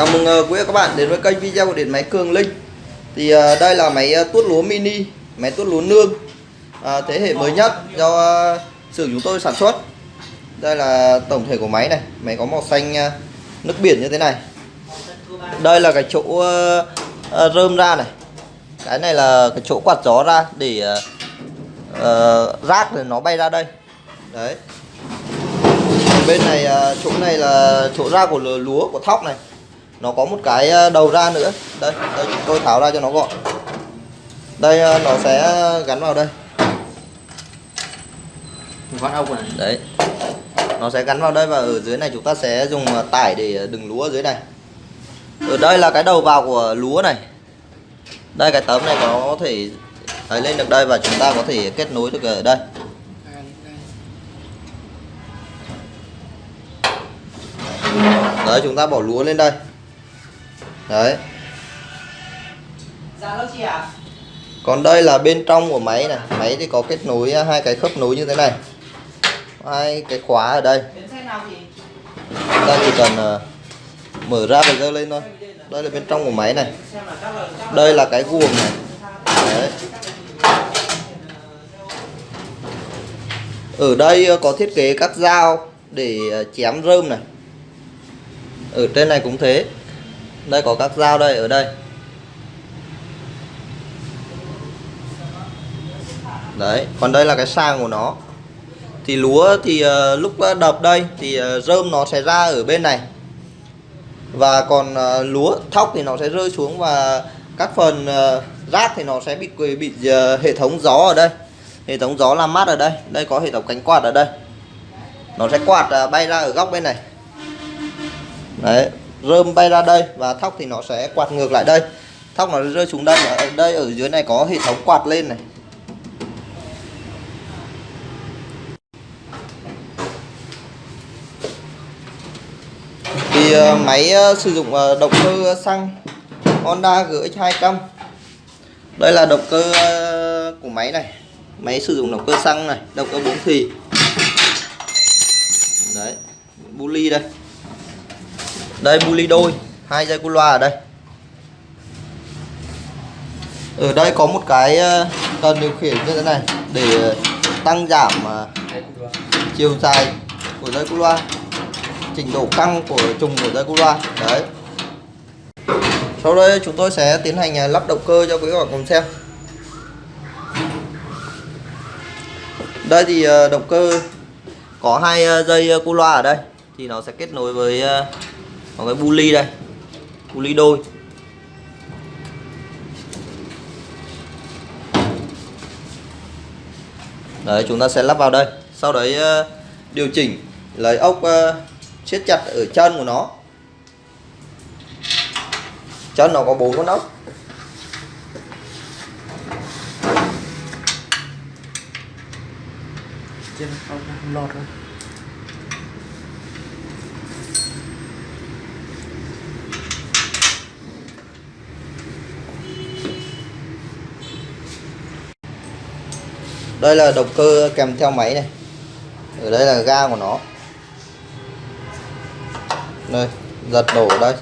Chào mừng ờ, quý các bạn đến với kênh video của điện máy Cường Linh. Thì ờ, đây là máy ờ, tuốt lúa mini, máy tuốt lúa nương Thế hệ mới nhất do xưởng chúng tôi sản xuất. Đây là tổng thể của máy này, máy có màu xanh nước biển như thế này. Đây là cái chỗ rơm ra này. Cái này là cái chỗ quạt gió ra để rác thì nó bay ra đây. Đấy. Bên này chỗ này là chỗ ra của lúa của thóc này nó có một cái đầu ra nữa. Đây, đây tôi tháo ra cho nó gọn. Đây nó sẽ gắn vào đây. Đấy. Nó sẽ gắn vào đây và ở dưới này chúng ta sẽ dùng tải để đừng lúa ở dưới này. Ở đây là cái đầu vào của lúa này. Đây cái tấm này có thể thấy lên được đây và chúng ta có thể kết nối được ở đây. Đấy chúng ta bỏ lúa lên đây đấy. Còn đây là bên trong của máy này. Máy thì có kết nối à, hai cái khớp nối như thế này. Hai cái khóa ở đây. Chúng ta chỉ cần uh, mở ra và dơ lên thôi. Đây là bên trong của máy này. Đây là cái guồng này. Đấy. ở đây à, có thiết kế các dao để à, chém rơm này. Ở trên này cũng thế đây có các dao đây ở đây. Đấy còn đây là cái sang của nó. Thì lúa thì uh, lúc đập đây thì uh, rơm nó sẽ ra ở bên này. Và còn uh, lúa thóc thì nó sẽ rơi xuống và các phần uh, rác thì nó sẽ bị bị uh, hệ thống gió ở đây. Hệ thống gió làm mát ở đây. Đây có hệ thống cánh quạt ở đây. Nó sẽ quạt uh, bay ra ở góc bên này. Đấy rơm bay ra đây và thóc thì nó sẽ quạt ngược lại đây. Thóc nó rơi xuống đây, ở đây ở dưới này có hệ thống quạt lên này. Thì ờ, máy ờ, sử dụng ờ, động cơ xăng Honda GX 200 đây là động cơ của máy này. Máy sử dụng động cơ xăng này, động cơ bốn thì đấy bu ly đây đây bu ly đôi. Hai dây cu loa ở đây. Ở đây có một cái ờ, cần điều khiển như thế này để tăng giảm ờ, chiều dài của dây cu loa, trình độ căng của trùng của dây cu loa. Đấy. Sau đây chúng tôi sẽ tiến hành ờ, lắp động cơ cho quý bạn cùng xem. Đây thì động cơ có hai dây cu loa ở đây. Thì nó sẽ kết nối với có cái bu ly đây. Bu ly đôi. Đấy, chúng ta sẽ lắp vào đây. Sau đấy ờ, điều chỉnh lấy ốc ờ, siết chặt ở chân của nó. Chân nó có bốn con ốc. Trên không lọt rồi đây là động cơ kèm theo máy này. Ở đây là ga của nó. Đây, giật nổ đây.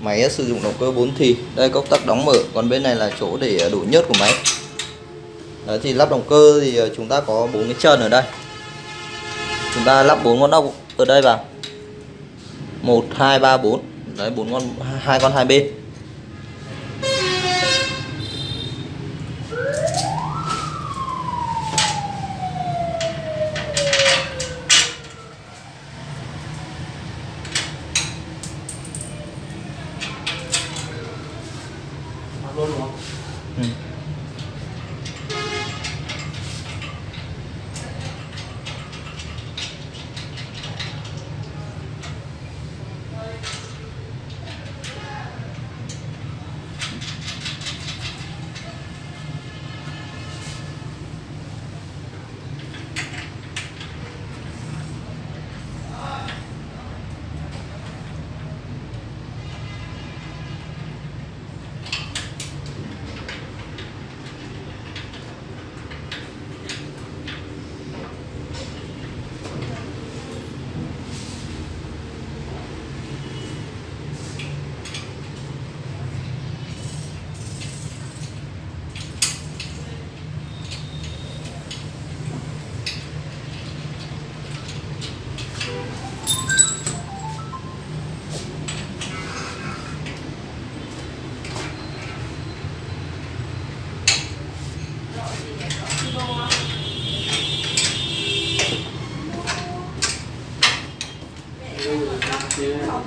Máy sử dụng động cơ 4 thì. Đây, công tắc đóng mở. Còn bên này là chỗ để đổ nhớt của máy. Đấy, thì lắp động cơ thì ờ, chúng ta có bốn cái chân ở đây. Chúng ta lắp bốn con ốc ở đây vào. Một, hai, ba, bốn. Đấy, bốn con, hai con hai bên luôn đúng không? Ừ.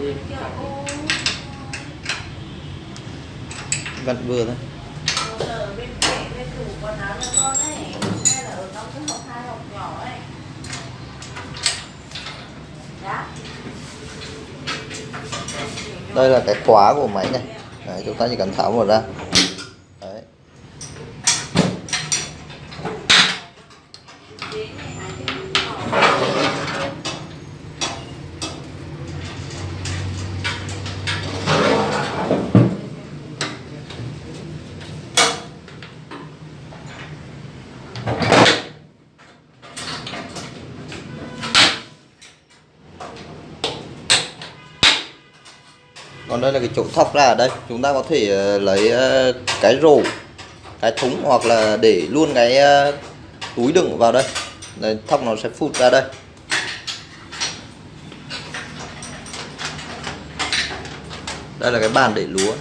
bên kia ô vặn vừa thôi ở bên kệ bên tủ quần áo cho con ấy hay là ở trong cái hộp hai hộp vặn vừa thôi. Đây là cái khóa của máy này. Đấy, chúng ta chỉ cần tháo một ra Đấy còn đây là cái chỗ thọc ra ở đây. Chúng ta có thể ờ, lấy ờ, cái rổ, cái thúng hoặc là để luôn cái ờ, túi đựng vào đây. Đây thóc nó sẽ phụt ra đây. Đây là cái bàn để lúa.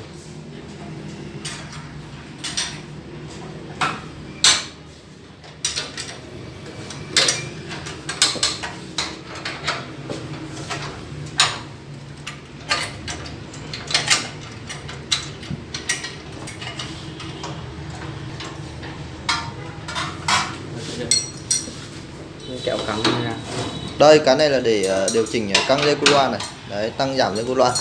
Đây, cái này là để ờ, điều chỉnh ờ, căng dây cu loa này. Đấy, tăng giảm dây cu loa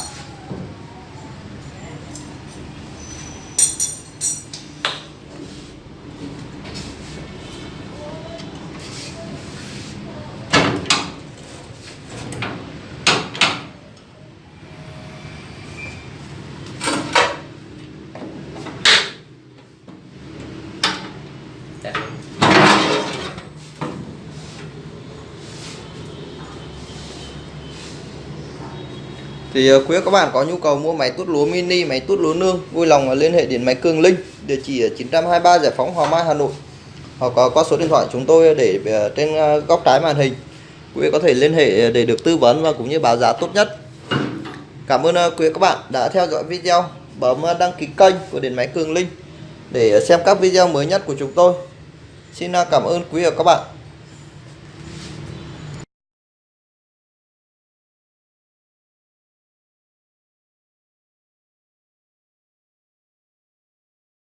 Thì ờ, quý các bạn có nhu cầu mua máy tút lúa mini, máy tút lúa nương, vui lòng ờ, liên hệ điện máy Cường Linh, địa chỉ ở 923 Giải phóng hòa Mai, Hà Nội. Hoặc có qua số điện thoại chúng tôi để trên góc trái màn hình. Quý vị có thể liên hệ để được tư vấn và cũng như báo giá tốt nhất. Cảm ơn quý quý các bạn đã theo dõi video. Bấm đăng ký kênh của điện máy Cường Linh để xem các video mới nhất của chúng tôi. Xin cảm ơn quý vị và các bạn.